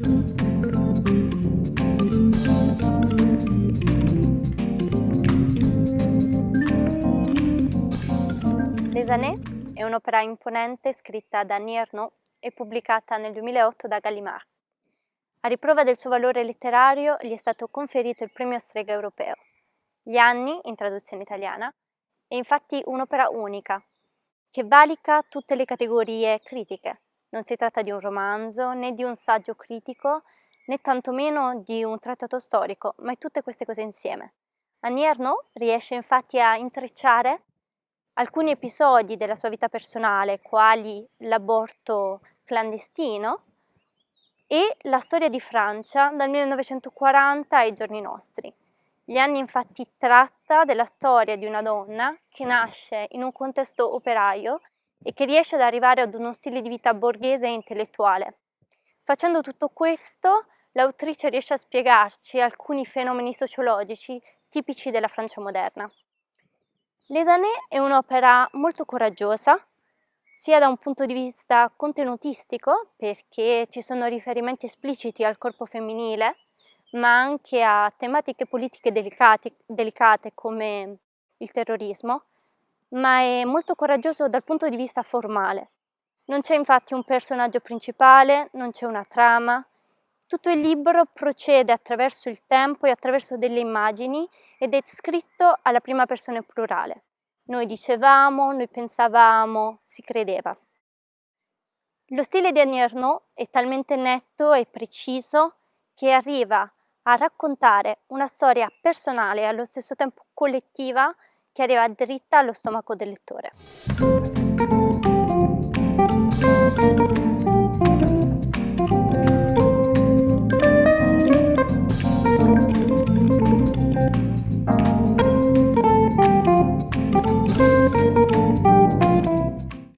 Les années è un'opera imponente scritta da Annie Ernaux e pubblicata nel 2008 da Gallimard. A riprova del suo valore letterario gli è stato conferito il premio Strega Europeo. Gli anni, in traduzione italiana, è infatti un'opera unica, che valica tutte le categorie critiche. Non si tratta di un romanzo, né di un saggio critico, né tantomeno di un trattato storico, ma è tutte queste cose insieme. Annie Ernaux riesce infatti a intrecciare alcuni episodi della sua vita personale, quali l'aborto clandestino e la storia di Francia dal 1940 ai giorni nostri. Gli anni infatti tratta della storia di una donna che nasce in un contesto operaio e che riesce ad arrivare ad uno stile di vita borghese e intellettuale. Facendo tutto questo, l'autrice riesce a spiegarci alcuni fenomeni sociologici tipici della Francia moderna. Les Années è un'opera molto coraggiosa, sia da un punto di vista contenutistico, perché ci sono riferimenti espliciti al corpo femminile, ma anche a tematiche politiche delicate, delicate come il terrorismo, ma è molto coraggioso dal punto di vista formale. Non c'è infatti un personaggio principale, non c'è una trama, tutto il libro procede attraverso il tempo e attraverso delle immagini ed è scritto alla prima persona plurale. Noi dicevamo, noi pensavamo, si credeva. Lo stile di Annie Ernaux è talmente netto e preciso che arriva a raccontare una storia personale e allo stesso tempo collettiva che arriva dritta allo stomaco del lettore.